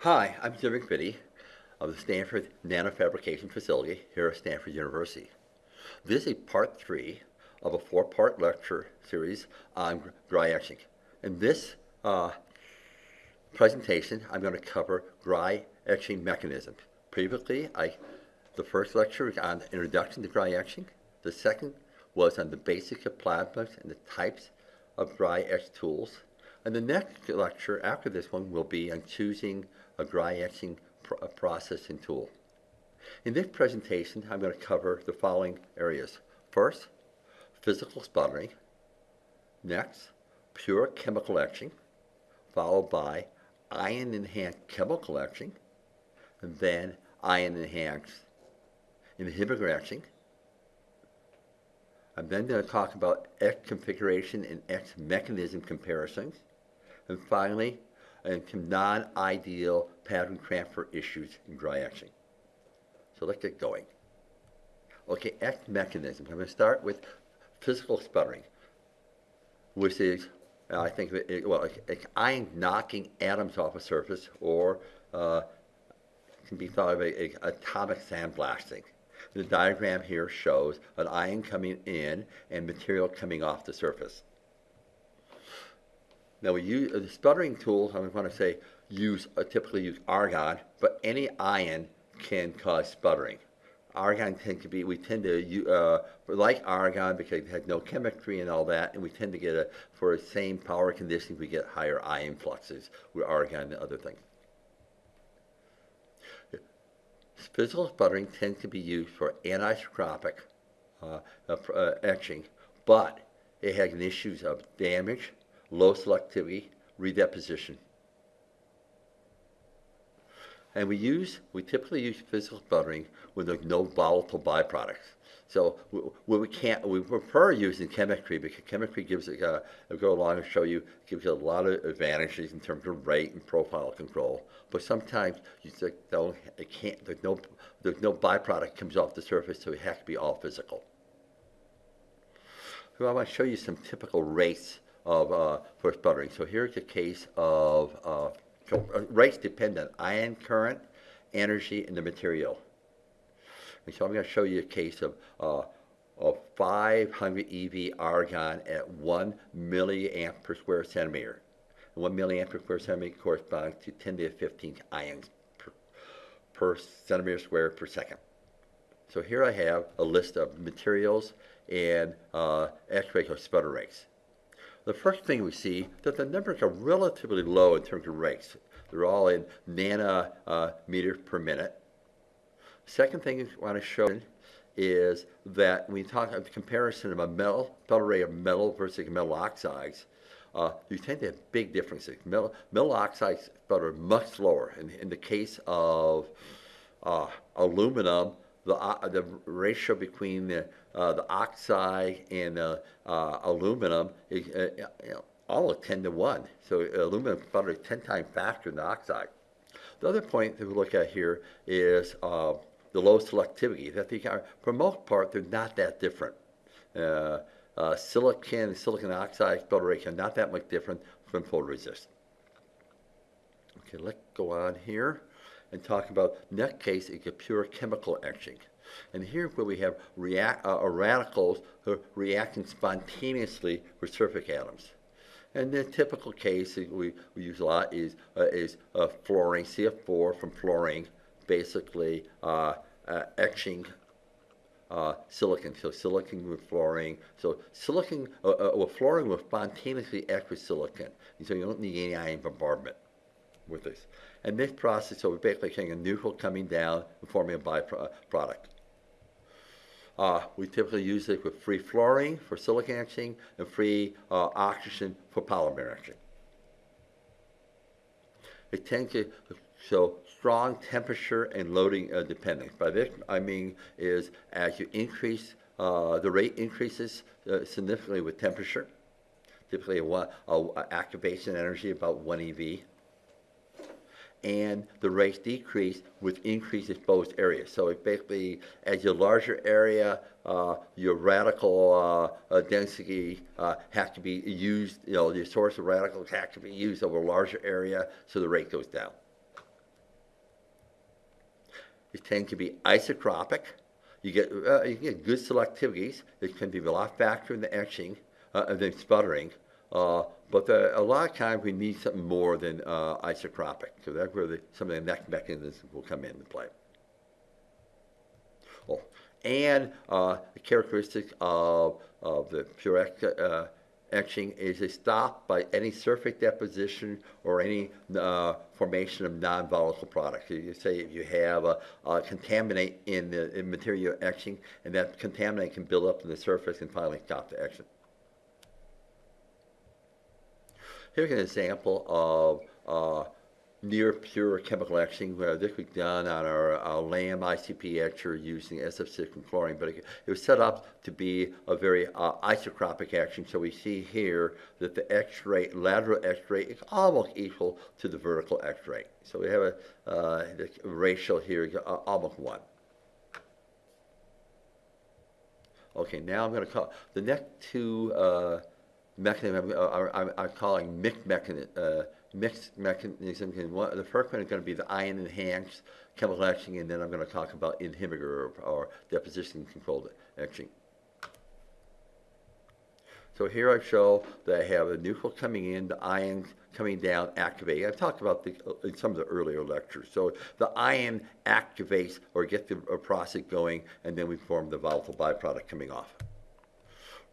Hi, I'm Jim McVittie of the Stanford Nanofabrication Facility here at Stanford University. This is part three of a four-part lecture series on dry etching. In this uh, presentation, I'm going to cover dry etching mechanisms. Previously, I, the first lecture was on introduction to dry etching. The second was on the basics of plasmas and the types of dry etch tools. And the next lecture after this one will be on choosing a dry etching pr processing tool. In this presentation, I'm going to cover the following areas. First, physical sputtering. Next, pure chemical etching, followed by ion-enhanced chemical etching, and then ion-enhanced inhibitor etching. I'm then going to talk about etch configuration and etch mechanism comparisons. And finally, and non-ideal pattern transfer issues in dry etching. So let's get going. Okay, etch mechanism. I'm going to start with physical sputtering, which is, uh, I think, it, well, it's ion knocking atoms off a surface, or uh, can be thought of as atomic sandblasting. The diagram here shows an ion coming in and material coming off the surface. Now we use uh, the sputtering tool. I want to say use uh, typically use argon, but any ion can cause sputtering. Argon tend to be we tend to uh, like argon because it has no chemistry and all that, and we tend to get a for the same power conditions we get higher ion fluxes with argon and other things. Physical sputtering tends to be used for anisotropic uh, uh, etching, but it has issues of damage, low selectivity, redeposition. And we use, we typically use physical sputtering when there's no volatile byproducts. So we, we can't, we prefer using chemistry because chemistry gives it, uh, I'll go along and show you, gives you a lot of advantages in terms of rate and profile control. But sometimes you just don't, it can't, there's no, there's no byproduct comes off the surface, so it has to be all physical. So I want to show you some typical rates of uh, for sputtering. So here's a case of uh, uh rates depend on ion current, energy, and the material. And so I'm going to show you a case of, uh, of 500 EV argon at 1 milliamp per square centimeter. And 1 milliamp per square centimeter corresponds to 10 to the 15 ions per, per centimeter square per second. So here I have a list of materials and uh, X-ray sputter rates the first thing we see that the numbers are relatively low in terms of rates. They're all in nanometers uh, per minute. Second thing I want to show is that when you talk about the comparison of a metal, sputter rate of metal versus metal oxides, uh, you tend to have big differences. Metal, metal oxides are much slower. In, in the case of uh, aluminum, the, uh, the ratio between the, uh, the oxide and uh, aluminum is uh, you know, all 10 to 1. So aluminum sputters 10 times faster than the oxide. The other point that we look at here is uh, the low selectivity. That they are, for the most part, they're not that different. Uh, silicon and silicon oxide are not that much different from photoresist. Okay, let's go on here and talk about next case is a pure chemical etching. And here where we have react, uh, radicals who are reacting spontaneously with surface atoms. And the typical case we, we use a lot is, uh, is uh, fluorine, CF4 from fluorine, basically uh, uh, etching uh, silicon. So silicon with fluorine. So silicon, uh, uh, well, fluorine will spontaneously etch with silicon. And so you don't need any ion bombardment with this. And this process, so we're basically getting a neutral coming down and forming a byproduct. Uh, we typically use it with free fluorine for silicon etching and free uh, oxygen for polymer etching. It tends to show strong temperature and loading uh, dependence. By this I mean is as you increase, uh, the rate increases uh, significantly with temperature, typically a, a activation energy about 1 EV and the rates decrease with increased exposed area. So it basically, as your larger area, uh, your radical uh, uh, density uh, has to be used, you know, your source of radicals has to be used over a larger area, so the rate goes down. It tends to be isotropic. You get, uh, you get good selectivities. It can be a lot faster in the etching uh, than sputtering. Uh, but the, a lot of times we need something more than uh, isotropic. So that's where the, some of the next mechanisms will come into play. Oh, and uh, the characteristic of, of the pure uh, etching is a stop by any surface deposition or any uh, formation of non-volatile products. So you say if you have a, a contaminant in the in material etching, and that contaminant can build up in the surface and finally stop the etching. Here's an example of uh, near pure chemical etching where this was done on our, our LAM ICP etcher using SF6 and chlorine, but it, it, was set up to be a very uh, isotropic etching. So we see here that the etch rate, lateral etch rate is almost equal to the vertical etch rate. So we have a uh, ratio here is uh, almost one. Okay, now I'm going to call the next two uh, mechanisms I'm, calling mixed mechanism, uh, mixed mechanisms. And one, the first one is going to be the ion enhanced chemical etching, and then I'm going to talk about inhibitor or, or deposition controlled etching. So here I show that I have a neutral coming in, the ions coming down, activating. I've talked about this in some of the earlier lectures. So the ion activates or gets the process going, and then we form the volatile byproduct coming off.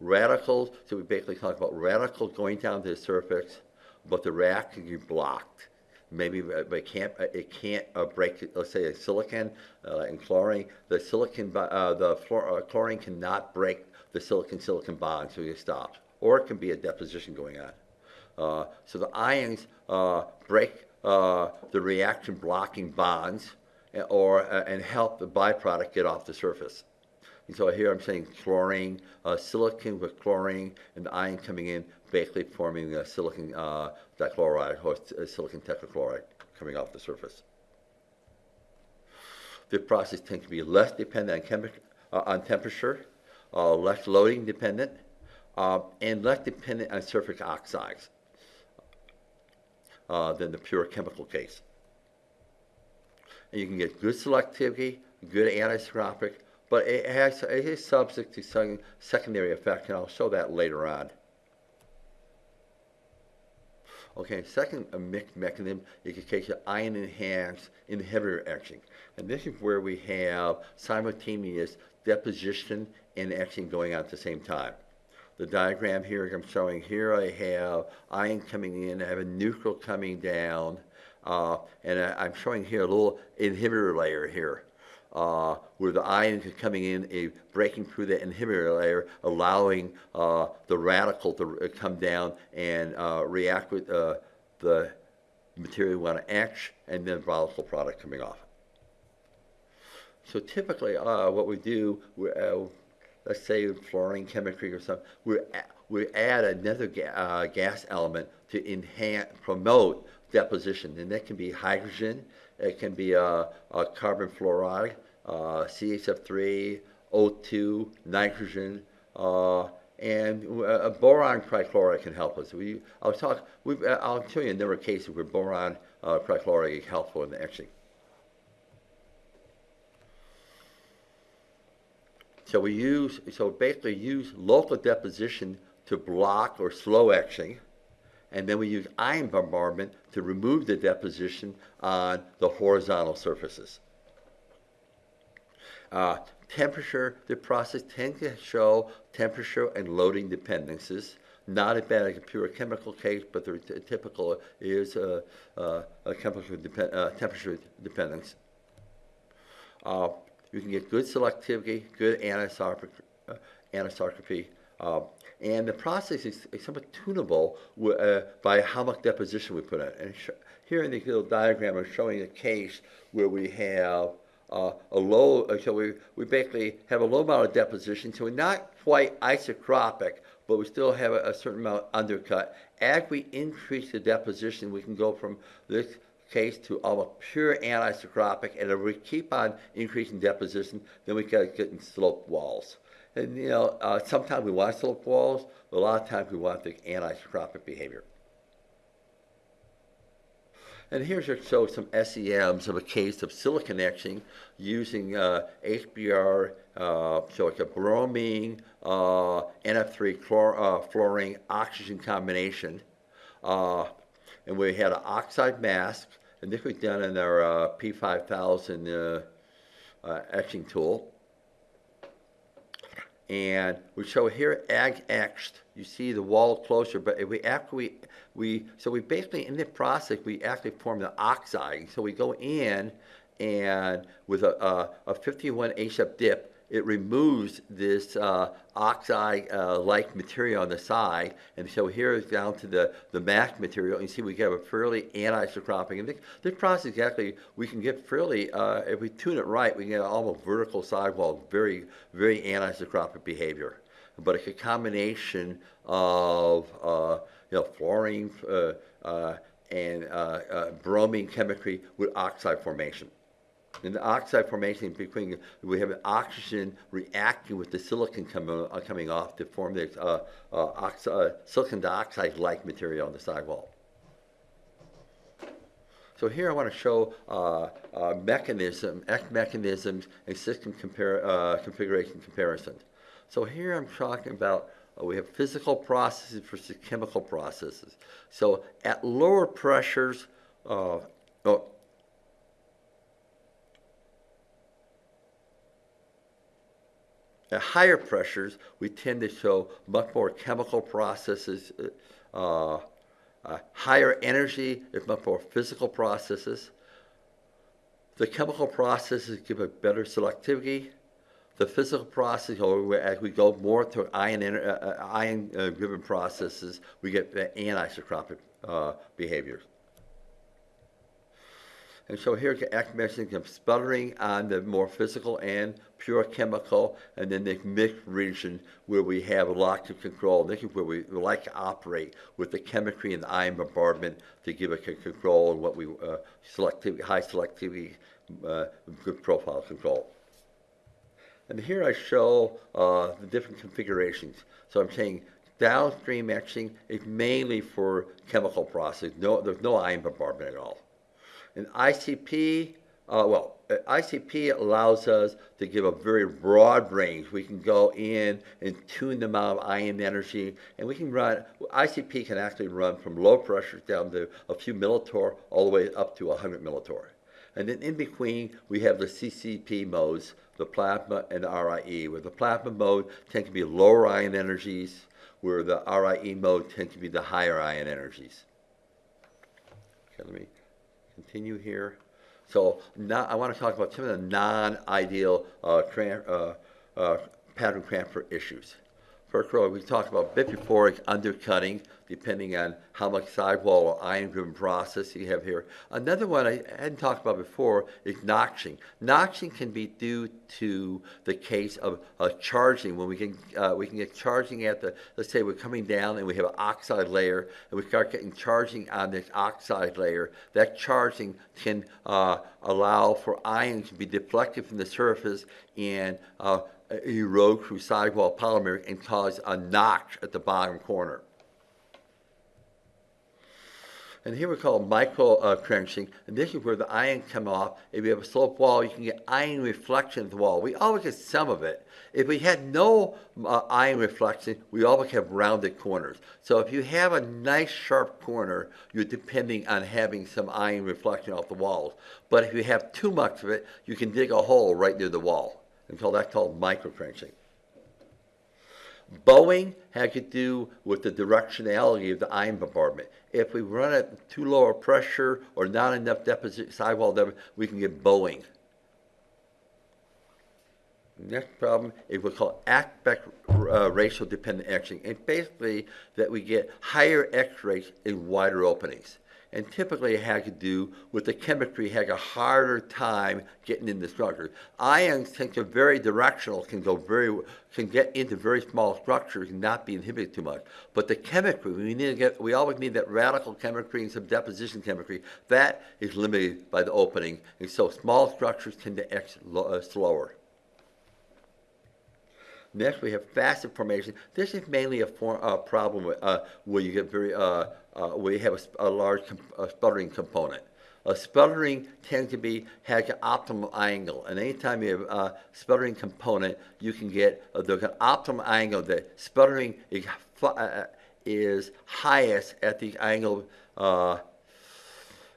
Radicals, so we basically talk about radicals going down to the surface, but the react can be blocked. Maybe it can't it can't uh, break. Let's say a silicon uh, and chlorine. The silicon uh, the fluor, uh, chlorine cannot break the silicon silicon bond, so it stops. Or it can be a deposition going on. Uh, so the ions uh, break the reaction blocking bonds, or and help the byproduct get off the surface. And so here I'm saying chlorine, uh, silicon with chlorine, and the ion coming in, basically forming a silicon uh, dichloride or silicon tetrachloride coming off the surface. The process tends to be less dependent on, uh, on temperature, uh, less loading dependent, uh, and less dependent on surface oxides uh, than the pure chemical case. And you can get good selectivity, good anisotropic, but it, has, it is subject to some secondary effect, and I'll show that later on. Okay, second mixed mechanism is the case of ion enhanced inhibitor etching. And this is where we have simultaneous deposition and etching going on at the same time. The diagram here I'm showing here, I have ion coming in, I have a neutral coming down, uh, and I, am showing here a little inhibitor layer here uh, where the ions are coming in, a breaking through the inhibitor layer, allowing uh, the radical to uh, come down and uh, react with uh, the material we want to etch, and then volatile product coming off. So typically, uh, what we do, we, let's say fluorine chemistry or something, we we add another ga gas element to enhance, promote deposition, and that can be hydrogen, it can be a carbon fluoride, uh, CHF3, O2, nitrogen, uh, and a boron trichloride can help us. We, I'll talk. I'll show you a number of cases where boron uh, trichloride is helpful in the etching. So we use, so basically use local deposition to block or slow etching and then we use ion bombardment to remove the deposition on the horizontal surfaces. Uh, temperature, the process tends to show temperature and loading dependencies. Not as bad as a pure chemical case, but the typical is uh, uh, a chemical depend uh, temperature dependence. Uh, you can get good selectivity, good anisotropy, uh, anisotropy and the process is, is somewhat tunable uh, by how much deposition we put in. And here in the little diagram, I'm showing a case where we have uh, a low, uh, so we, we basically have a low amount of deposition, so we're not quite isotropic, but we still have a, a certain amount undercut. As we increase the deposition, we can go from this case to almost pure anisotropic, and if we keep on increasing deposition, then we get getting sloped walls. And you know, uh, sometimes we want slope walls, but a lot of times we want the anisotropic behavior. And here's to show some SEMs of a case of silicon etching using uh, HBr, uh, so it's a bromine, uh, NF3 chlor, uh, fluorine oxygen combination. Uh, and we had an oxide mask, and this was done in our uh, P5000 etching tool. And we show here ag etched. You see the wall closure, but if we after we we so we basically in the process we actually form the oxide. So we go in and with a, a, a 51 HF dip, it removes this uh, oxide-like uh, material on the side. And so here is down to the, the mask material. And you see we have a fairly anisotropy. And this, this process actually, we can get fairly, uh, if we tune it right, we can get almost vertical sidewall, very, very anisotropic behavior. But it's a combination of, uh, you know, fluorine uh, uh, and bromine chemistry with oxide formation. In the oxide formation between, we have oxygen reacting with the silicon coming, uh, coming off to form the uh, uh, uh silicon dioxide-like material on the sidewall. So here I want to show uh, uh, mechanism, mechanisms and system compare, uh, configuration comparison. So here I'm talking about uh, we have physical processes versus chemical processes. So at lower pressures, oh, At higher pressures, we tend to show much more chemical processes, uh, uh, higher energy, if much more physical processes. The chemical processes give a better selectivity. The physical process, as we go more to ion, uh, uh, ion uh, driven processes, we get anisotropic uh, behaviors. And so here's the mechanism of sputtering on the more physical and pure chemical, and then the mixed region where we have a lot of control. This is where we like to operate with the chemistry and the ion bombardment to give a control and what we uh, selectivity, high selectivity, uh, good profile control. And here I show uh, the different configurations. So I'm saying downstream etching is mainly for chemical process. No, there's no ion bombardment at all. An ICP, uh, well, ICP allows us to give a very broad range. We can go in and tune the amount of ion energy, and we can run, ICP can actually run from low pressures down to a few millitorr all the way up to 100 millitorr. And then in between, we have the CCP modes, the plasma and the RIE, where the plasma mode tend to be lower ion energies, where the RIE mode tend to be the higher ion energies. Okay, let me continue here. So now I want to talk about some of the non-ideal uh, uh, uh, pattern transfer issues. We talked about bit undercutting, depending on how much sidewall or ion-driven process you have here. Another one I hadn't talked about before is notching. Notching can be due to the case of uh, charging. When we can, uh, we can get charging at the, let's say we're coming down and we have an oxide layer, and we start getting charging on this oxide layer. That charging can uh, allow for ions to be deflected from the surface and uh, erode through sidewall polymer and cause a notch at the bottom corner. And here we call micro uh, trenching, and this is where the ion come off. If you have a slope wall, you can get ion reflection of the wall. We always get some of it. If we had no uh, ion reflection, we always have rounded corners. So if you have a nice sharp corner, you're depending on having some ion reflection off the walls. But if you have too much of it, you can dig a hole right near the wall and call that called microtrenching. Bowing had to do with the directionality of the ion bombardment. If we run at too low a pressure or not enough deposit sidewall deposit, we can get bowing. Next problem is what's called aspect uh, ratio dependent etching. And basically that we get higher etch rates in wider openings and typically it had to do with the chemistry had a harder time getting in the structure. Ions tend to very directional, can go very, can get into very small structures and not be inhibited too much. But the chemistry, we need to get, we always need that radical chemistry and some deposition chemistry. That is limited by the opening, and so small structures tend to etch uh, slower. Next, we have facet formation. This is mainly a form, uh, problem uh, where you get very, uh, uh, you have a, a large a sputtering component. Uh, sputtering tends to be has an optimal angle, and anytime you have a sputtering component, you can get uh, the optimal angle. The sputtering is, uh, is highest at the angle uh,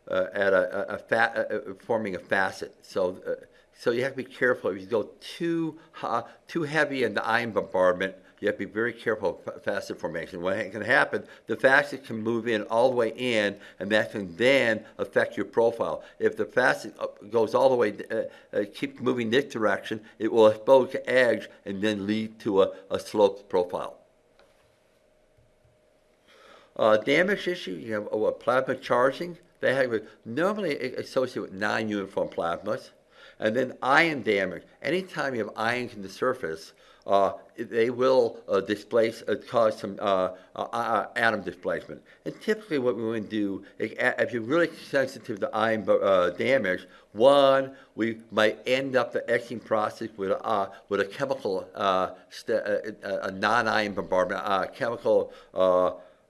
uh, at a, a, a uh, uh, forming a facet. So, uh, so you have to be careful. If you go too uh, too heavy in the ion bombardment, you have to be very careful of facet formation. What can happen, the facet can move in all the way in, and that can then affect your profile. If the facet uh, goes all the way, uh, uh, keep moving this direction, it will expose the edge and then lead to a, a sloped profile. Uh, damage issue, you have uh, plasma charging. They have normally associated with non-uniform plasmas. And then ion damage. Anytime you have ions in the surface, uh, they will uh, displace, uh, cause some uh, uh, uh, atom displacement. And typically what we want to do, is, a- if you're really sensitive to ion damage, one, we might end up the etching process with, uh, with a chemical, uh, a non-ion bombardment, chemical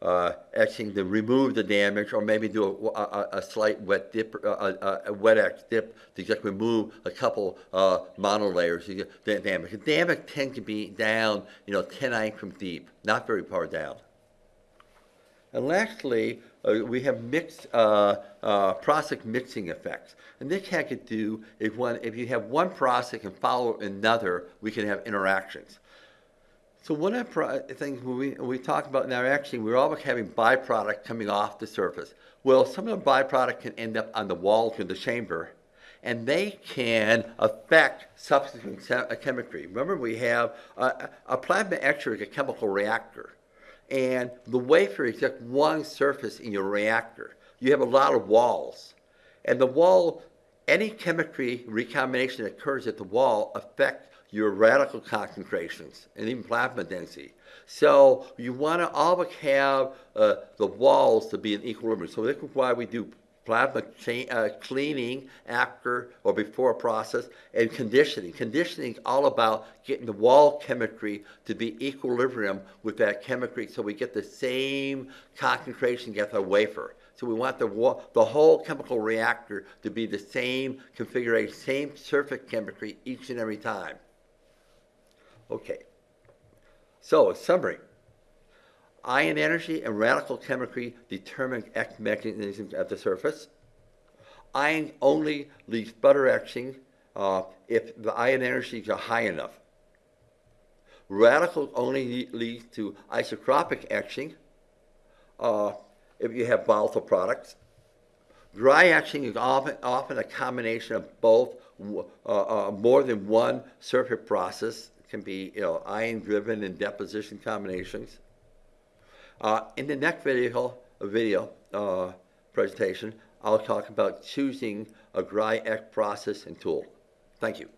uh, uh, etching to remove the damage, or maybe do a, a, a slight wet dip, uh, a, a wet etch dip to just remove a couple uh, monolayers to get the damage. The damage tends to be down, you know, 10 angstrom deep, not very far down. And lastly, uh, we have mixed uh, uh, process mixing effects. And this to do if one if you have one process and follow another, we can have interactions. So one of the uh, things when we, when we talk about now actually, we're always having byproduct coming off the surface. Well, some of the byproduct can end up on the walls of the chamber, and they can affect subsequent uh, chemistry. Remember, we have uh, uh, a, a plasma etcher is a chemical reactor, and the wafer is just one surface in your reactor. You have a lot of walls, and the wall, any chemistry recombination that occurs at the wall affects your radical concentrations and even plasma density. So you want to always have uh, the walls to be in equilibrium. So this is why we do plasma uh, cleaning after or before a process and conditioning. Conditioning is all about getting the wall chemistry to be equilibrium with that chemistry so we get the same concentration get the wafer. So we want the, wa- the whole chemical reactor to be the same configuration, same surface chemistry each and every time. Okay. So, summary. Ion energy and radical chemistry determine etch mechanisms at the surface. Ion only leads sputter etching uh, if the ion energies are high enough. Radical only le- leads to isotropic etching uh, if you have volatile products. Dry etching is often, often a combination of both, uh, uh, more than one surface process. Can be, you know, ion-driven and deposition combinations. Uh, in the next video, video uh, presentation, I'll talk about choosing a dry etch process and tool. Thank you.